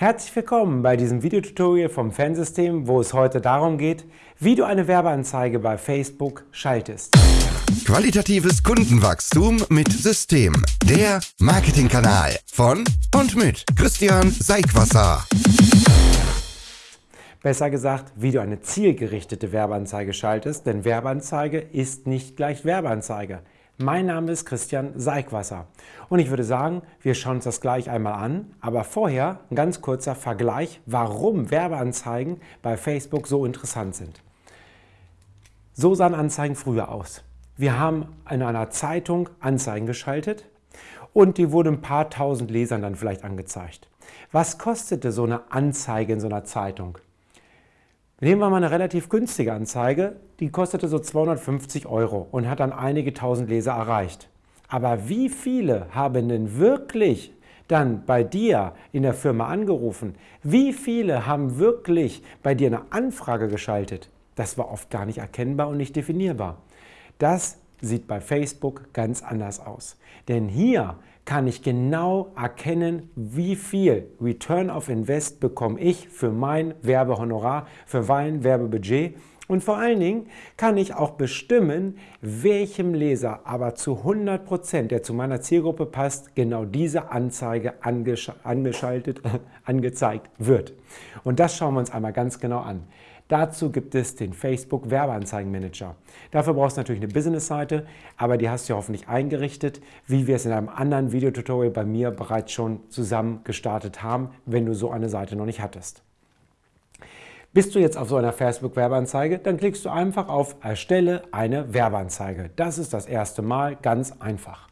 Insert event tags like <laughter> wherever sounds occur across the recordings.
Herzlich willkommen bei diesem Videotutorial vom Fansystem, wo es heute darum geht, wie du eine Werbeanzeige bei Facebook schaltest. Qualitatives Kundenwachstum mit System. Der Marketingkanal von und mit Christian Seigwasser. Besser gesagt, wie du eine zielgerichtete Werbeanzeige schaltest, denn Werbeanzeige ist nicht gleich Werbeanzeige. Mein Name ist Christian Seigwasser und ich würde sagen, wir schauen uns das gleich einmal an, aber vorher ein ganz kurzer Vergleich, warum Werbeanzeigen bei Facebook so interessant sind. So sahen Anzeigen früher aus. Wir haben in einer Zeitung Anzeigen geschaltet und die wurden ein paar tausend Lesern dann vielleicht angezeigt. Was kostete so eine Anzeige in so einer Zeitung? Nehmen wir mal eine relativ günstige Anzeige, die kostete so 250 Euro und hat dann einige tausend Leser erreicht. Aber wie viele haben denn wirklich dann bei dir in der Firma angerufen? Wie viele haben wirklich bei dir eine Anfrage geschaltet? Das war oft gar nicht erkennbar und nicht definierbar. Das sieht bei Facebook ganz anders aus. Denn hier kann ich genau erkennen, wie viel Return of Invest bekomme ich für mein Werbehonorar, für mein Werbebudget und vor allen Dingen kann ich auch bestimmen, welchem Leser aber zu 100%, der zu meiner Zielgruppe passt, genau diese Anzeige angeschaltet, <laughs> angezeigt wird. Und das schauen wir uns einmal ganz genau an. Dazu gibt es den Facebook Werbeanzeigenmanager. Dafür brauchst du natürlich eine Business-Seite, aber die hast du hoffentlich eingerichtet, wie wir es in einem anderen Videotutorial bei mir bereits schon zusammen gestartet haben, wenn du so eine Seite noch nicht hattest. Bist du jetzt auf so einer Facebook-Werbeanzeige, dann klickst du einfach auf Erstelle eine Werbeanzeige. Das ist das erste Mal ganz einfach.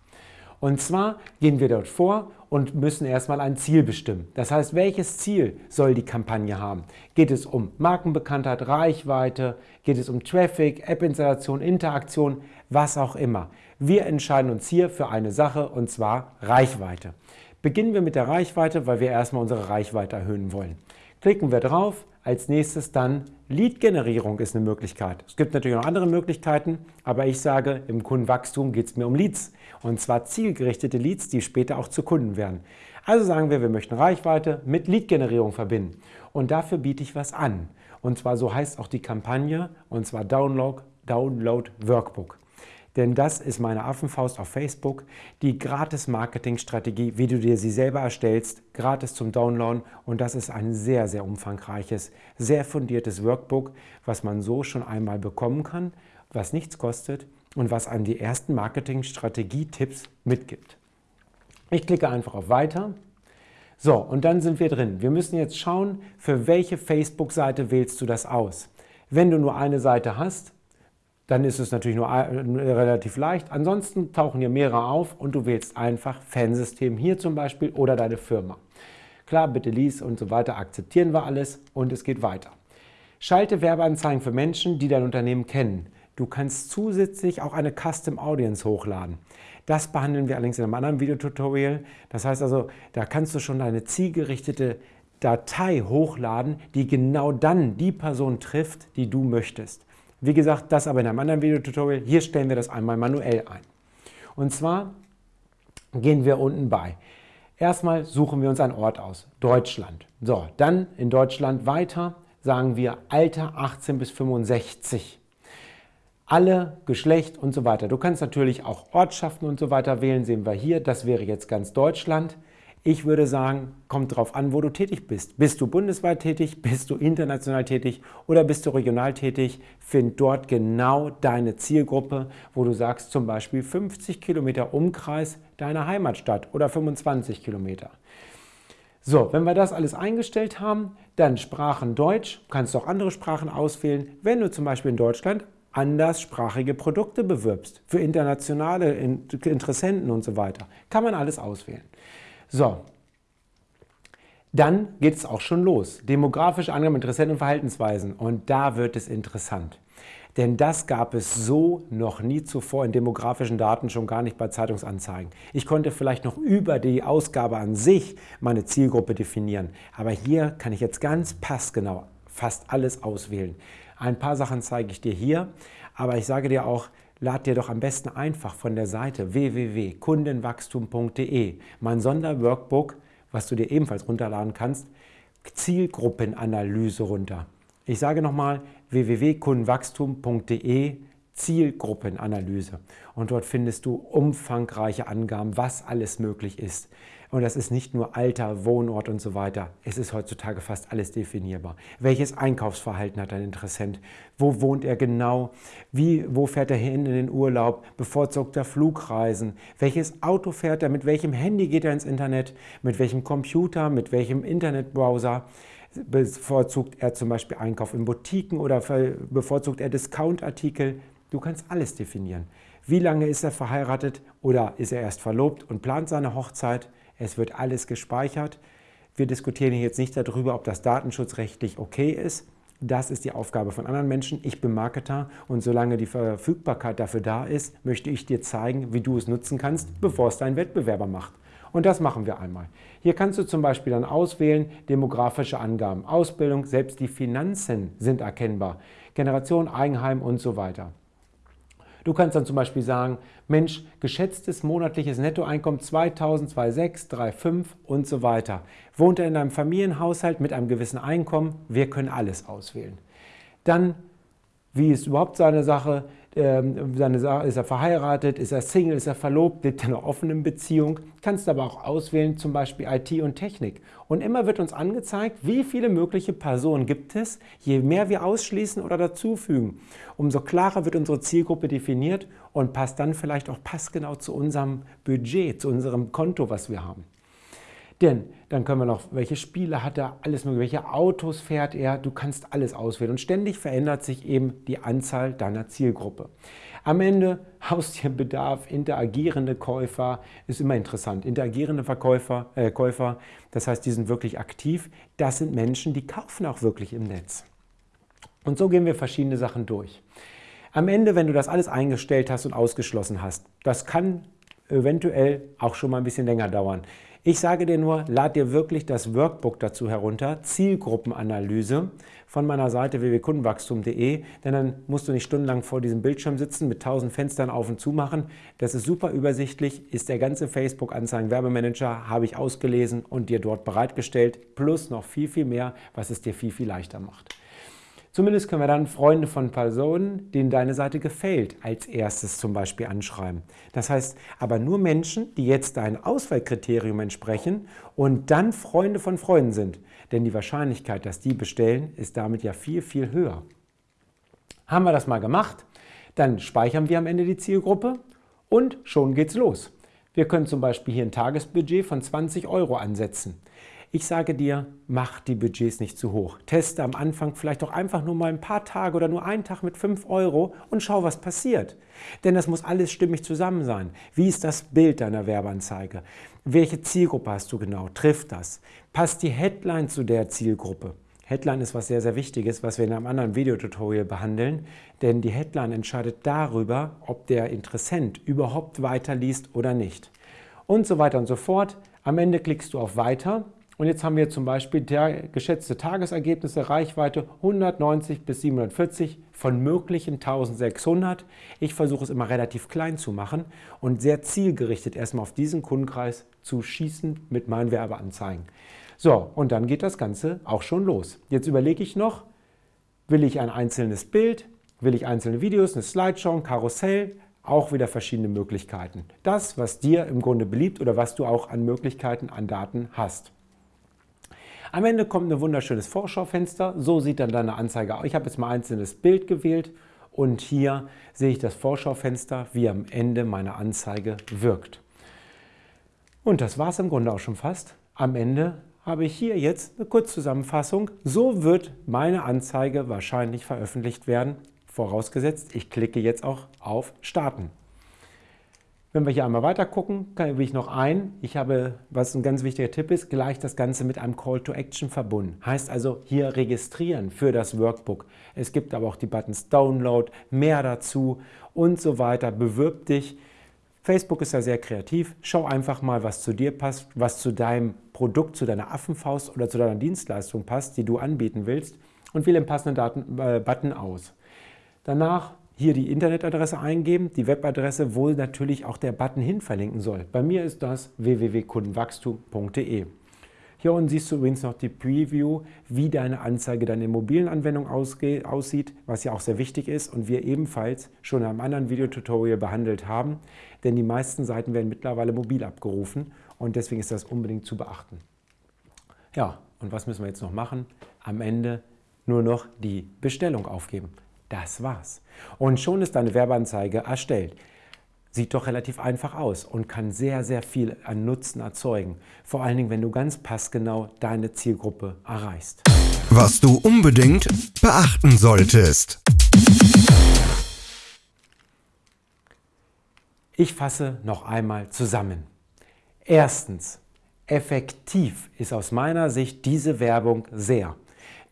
Und zwar gehen wir dort vor und müssen erstmal ein Ziel bestimmen. Das heißt, welches Ziel soll die Kampagne haben? Geht es um Markenbekanntheit, Reichweite? Geht es um Traffic, App-Installation, Interaktion, was auch immer? Wir entscheiden uns hier für eine Sache und zwar Reichweite. Beginnen wir mit der Reichweite, weil wir erstmal unsere Reichweite erhöhen wollen. Klicken wir drauf, als nächstes dann Lead-Generierung ist eine Möglichkeit. Es gibt natürlich noch andere Möglichkeiten, aber ich sage, im Kundenwachstum geht es mir um Leads. Und zwar zielgerichtete Leads, die später auch zu Kunden werden. Also sagen wir, wir möchten Reichweite mit Lead-Generierung verbinden. Und dafür biete ich was an. Und zwar so heißt auch die Kampagne, und zwar Download, Download Workbook. Denn das ist meine Affenfaust auf Facebook, die Gratis-Marketing-Strategie, wie du dir sie selber erstellst, gratis zum Downloaden. Und das ist ein sehr, sehr umfangreiches, sehr fundiertes Workbook, was man so schon einmal bekommen kann, was nichts kostet und was einem die ersten Marketing-Strategie-Tipps mitgibt. Ich klicke einfach auf Weiter. So, und dann sind wir drin. Wir müssen jetzt schauen, für welche Facebook-Seite wählst du das aus. Wenn du nur eine Seite hast, dann ist es natürlich nur äh, relativ leicht. Ansonsten tauchen hier mehrere auf und du wählst einfach Fansystem hier zum Beispiel oder deine Firma. Klar, bitte lies und so weiter, akzeptieren wir alles und es geht weiter. Schalte Werbeanzeigen für Menschen, die dein Unternehmen kennen. Du kannst zusätzlich auch eine Custom Audience hochladen. Das behandeln wir allerdings in einem anderen Videotutorial. Das heißt also, da kannst du schon eine zielgerichtete Datei hochladen, die genau dann die Person trifft, die du möchtest. Wie gesagt, das aber in einem anderen Videotutorial. Hier stellen wir das einmal manuell ein. Und zwar gehen wir unten bei. Erstmal suchen wir uns einen Ort aus. Deutschland. So, dann in Deutschland weiter sagen wir Alter 18 bis 65. Alle, Geschlecht und so weiter. Du kannst natürlich auch Ortschaften und so weiter wählen, sehen wir hier. Das wäre jetzt ganz Deutschland. Ich würde sagen, kommt darauf an, wo du tätig bist. Bist du bundesweit tätig, bist du international tätig oder bist du regional tätig? Find dort genau deine Zielgruppe, wo du sagst zum Beispiel 50 Kilometer Umkreis deiner Heimatstadt oder 25 Kilometer. So, wenn wir das alles eingestellt haben, dann Sprachen Deutsch, kannst du auch andere Sprachen auswählen. Wenn du zum Beispiel in Deutschland anderssprachige Produkte bewirbst, für internationale Interessenten und so weiter, kann man alles auswählen. So, dann geht es auch schon los. Demografische Angaben, Interessenten und Verhaltensweisen. Und da wird es interessant. Denn das gab es so noch nie zuvor in demografischen Daten, schon gar nicht bei Zeitungsanzeigen. Ich konnte vielleicht noch über die Ausgabe an sich meine Zielgruppe definieren. Aber hier kann ich jetzt ganz passgenau fast alles auswählen. Ein paar Sachen zeige ich dir hier, aber ich sage dir auch, lad dir doch am besten einfach von der Seite www.kundenwachstum.de mein Sonderworkbook, was du dir ebenfalls runterladen kannst, Zielgruppenanalyse runter. Ich sage nochmal www.kundenwachstum.de Zielgruppenanalyse. Und dort findest du umfangreiche Angaben, was alles möglich ist. Und das ist nicht nur Alter, Wohnort und so weiter. Es ist heutzutage fast alles definierbar. Welches Einkaufsverhalten hat ein Interessent? Wo wohnt er genau? Wie, wo fährt er hin in den Urlaub? Bevorzugt er Flugreisen? Welches Auto fährt er? Mit welchem Handy geht er ins Internet? Mit welchem Computer? Mit welchem Internetbrowser? Bevorzugt er zum Beispiel Einkauf in Boutiquen oder bevorzugt er Discountartikel? Du kannst alles definieren. Wie lange ist er verheiratet oder ist er erst verlobt und plant seine Hochzeit? Es wird alles gespeichert. Wir diskutieren jetzt nicht darüber, ob das datenschutzrechtlich okay ist. Das ist die Aufgabe von anderen Menschen. Ich bin Marketer und solange die Verfügbarkeit dafür da ist, möchte ich dir zeigen, wie du es nutzen kannst, bevor es dein Wettbewerber macht. Und das machen wir einmal. Hier kannst du zum Beispiel dann auswählen, demografische Angaben, Ausbildung, selbst die Finanzen sind erkennbar, Generation, Eigenheim und so weiter. Du kannst dann zum Beispiel sagen, Mensch, geschätztes monatliches Nettoeinkommen 2000, 2,6, 3,5 und so weiter. Wohnt er in einem Familienhaushalt mit einem gewissen Einkommen? Wir können alles auswählen. Dann, wie ist überhaupt seine Sache? Ähm, seine Sache, ist er verheiratet, ist er Single, ist er verlobt, lebt er in einer offenen Beziehung. Kannst aber auch auswählen, zum Beispiel IT und Technik. Und immer wird uns angezeigt, wie viele mögliche Personen gibt es. Je mehr wir ausschließen oder dazufügen, umso klarer wird unsere Zielgruppe definiert und passt dann vielleicht auch passgenau zu unserem Budget, zu unserem Konto, was wir haben. Denn dann können wir noch, welche Spiele hat er, alles mögliche, welche Autos fährt er, du kannst alles auswählen und ständig verändert sich eben die Anzahl deiner Zielgruppe. Am Ende <laughs> Haustierbedarf, interagierende Käufer, ist immer interessant. Interagierende Verkäufer, äh, Käufer, das heißt, die sind wirklich aktiv. Das sind Menschen, die kaufen auch wirklich im Netz. Und so gehen wir verschiedene Sachen durch. Am Ende, wenn du das alles eingestellt hast und ausgeschlossen hast, das kann eventuell auch schon mal ein bisschen länger dauern. Ich sage dir nur, lad dir wirklich das Workbook dazu herunter, Zielgruppenanalyse von meiner Seite www.kundenwachstum.de, denn dann musst du nicht stundenlang vor diesem Bildschirm sitzen, mit tausend Fenstern auf und zu machen. Das ist super übersichtlich, ist der ganze Facebook-Anzeigen-Werbemanager, habe ich ausgelesen und dir dort bereitgestellt, plus noch viel, viel mehr, was es dir viel, viel leichter macht. Zumindest können wir dann Freunde von Personen, denen deine Seite gefällt, als erstes zum Beispiel anschreiben. Das heißt aber nur Menschen, die jetzt dein Auswahlkriterium entsprechen und dann Freunde von Freunden sind. Denn die Wahrscheinlichkeit, dass die bestellen, ist damit ja viel, viel höher. Haben wir das mal gemacht, dann speichern wir am Ende die Zielgruppe und schon geht's los. Wir können zum Beispiel hier ein Tagesbudget von 20 Euro ansetzen. Ich sage dir, mach die Budgets nicht zu hoch. Teste am Anfang vielleicht auch einfach nur mal ein paar Tage oder nur einen Tag mit 5 Euro und schau, was passiert. Denn das muss alles stimmig zusammen sein. Wie ist das Bild deiner Werbeanzeige? Welche Zielgruppe hast du genau? Trifft das? Passt die Headline zu der Zielgruppe? Headline ist was sehr, sehr Wichtiges, was wir in einem anderen Videotutorial behandeln, denn die Headline entscheidet darüber, ob der Interessent überhaupt weiterliest oder nicht. Und so weiter und so fort. Am Ende klickst du auf Weiter und jetzt haben wir zum Beispiel der geschätzte Tagesergebnisse, Reichweite 190 bis 740 von möglichen 1600. Ich versuche es immer relativ klein zu machen und sehr zielgerichtet erstmal auf diesen Kundenkreis zu schießen mit meinen Werbeanzeigen. So, und dann geht das Ganze auch schon los. Jetzt überlege ich noch, will ich ein einzelnes Bild, will ich einzelne Videos, eine Slideshow, ein Karussell, auch wieder verschiedene Möglichkeiten. Das, was dir im Grunde beliebt oder was du auch an Möglichkeiten, an Daten hast. Am Ende kommt ein wunderschönes Vorschaufenster. So sieht dann deine Anzeige aus. Ich habe jetzt mal ein einzelnes Bild gewählt und hier sehe ich das Vorschaufenster, wie am Ende meine Anzeige wirkt. Und das war es im Grunde auch schon fast. Am Ende habe ich hier jetzt eine Kurzzusammenfassung. So wird meine Anzeige wahrscheinlich veröffentlicht werden, vorausgesetzt, ich klicke jetzt auch auf Starten. Wenn wir hier einmal weiter gucken, will ich noch ein. Ich habe, was ein ganz wichtiger Tipp ist, gleich das Ganze mit einem Call to Action verbunden. Heißt also hier registrieren für das Workbook. Es gibt aber auch die Buttons Download, mehr dazu und so weiter. Bewirb dich. Facebook ist ja sehr kreativ. Schau einfach mal, was zu dir passt, was zu deinem Produkt, zu deiner Affenfaust oder zu deiner Dienstleistung passt, die du anbieten willst und wähle den passenden Daten, äh, Button aus. Danach hier die Internetadresse eingeben, die Webadresse, wo natürlich auch der Button hin verlinken soll. Bei mir ist das www.kundenwachstum.de. Hier unten siehst du übrigens noch die Preview, wie deine Anzeige deine Immobilienanwendung aussieht, was ja auch sehr wichtig ist und wir ebenfalls schon in einem anderen Videotutorial behandelt haben, denn die meisten Seiten werden mittlerweile mobil abgerufen und deswegen ist das unbedingt zu beachten. Ja, und was müssen wir jetzt noch machen? Am Ende nur noch die Bestellung aufgeben. Das war's. Und schon ist deine Werbeanzeige erstellt. Sieht doch relativ einfach aus und kann sehr, sehr viel an Nutzen erzeugen. Vor allen Dingen, wenn du ganz passgenau deine Zielgruppe erreichst. Was du unbedingt beachten solltest. Ich fasse noch einmal zusammen. Erstens, effektiv ist aus meiner Sicht diese Werbung sehr.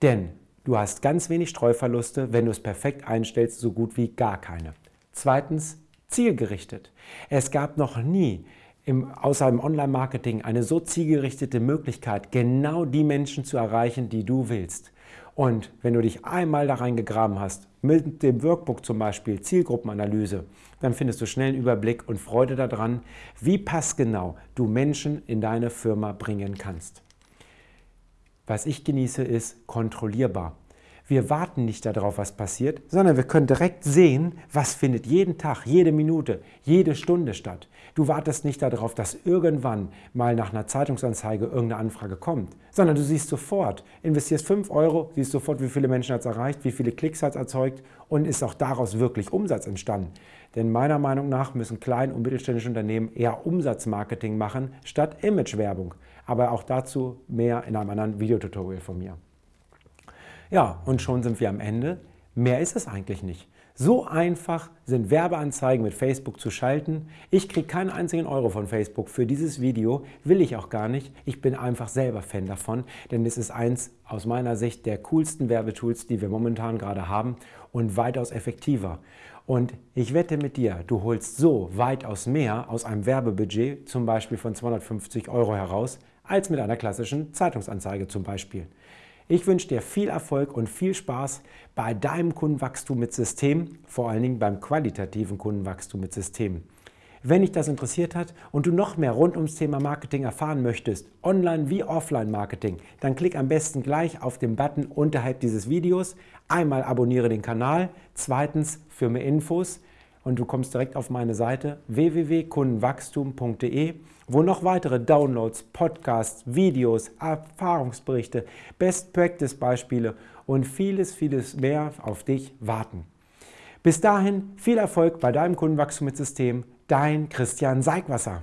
Denn du hast ganz wenig Streuverluste, wenn du es perfekt einstellst, so gut wie gar keine. Zweitens, zielgerichtet. Es gab noch nie im, außer im Online-Marketing eine so zielgerichtete Möglichkeit, genau die Menschen zu erreichen, die du willst. Und wenn du dich einmal da reingegraben hast, mit dem Workbook zum Beispiel, Zielgruppenanalyse, dann findest du schnell einen Überblick und Freude daran, wie passgenau du Menschen in deine Firma bringen kannst. Was ich genieße, ist kontrollierbar. Wir warten nicht darauf, was passiert, sondern wir können direkt sehen, was findet jeden Tag, jede Minute, jede Stunde statt. Du wartest nicht darauf, dass irgendwann mal nach einer Zeitungsanzeige irgendeine Anfrage kommt, sondern du siehst sofort, investierst 5 Euro, siehst sofort, wie viele Menschen hat es erreicht, wie viele Klicks hat es erzeugt und ist auch daraus wirklich Umsatz entstanden. Denn meiner Meinung nach müssen klein- und mittelständische Unternehmen eher Umsatzmarketing machen statt Imagewerbung. Aber auch dazu mehr in einem anderen Videotutorial von mir. Ja, und schon sind wir am Ende. Mehr ist es eigentlich nicht. So einfach sind Werbeanzeigen mit Facebook zu schalten. Ich kriege keinen einzigen Euro von Facebook für dieses Video, will ich auch gar nicht. Ich bin einfach selber Fan davon, denn es ist eins aus meiner Sicht der coolsten Werbetools, die wir momentan gerade haben und weitaus effektiver. Und ich wette mit dir, du holst so weitaus mehr aus einem Werbebudget, zum Beispiel von 250 Euro heraus, als mit einer klassischen Zeitungsanzeige zum Beispiel. Ich wünsche dir viel Erfolg und viel Spaß bei deinem Kundenwachstum mit System, vor allen Dingen beim qualitativen Kundenwachstum mit System. Wenn dich das interessiert hat und du noch mehr rund ums Thema Marketing erfahren möchtest, online wie offline Marketing, dann klick am besten gleich auf den Button unterhalb dieses Videos. Einmal abonniere den Kanal, zweitens für mehr Infos und du kommst direkt auf meine Seite www.kundenwachstum.de, wo noch weitere Downloads, Podcasts, Videos, Erfahrungsberichte, Best Practice Beispiele und vieles, vieles mehr auf dich warten. Bis dahin viel Erfolg bei deinem Kundenwachstum mit System. Dein Christian Seigwasser.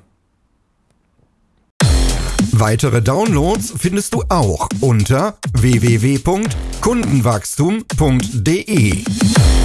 Weitere Downloads findest du auch unter www.kundenwachstum.de.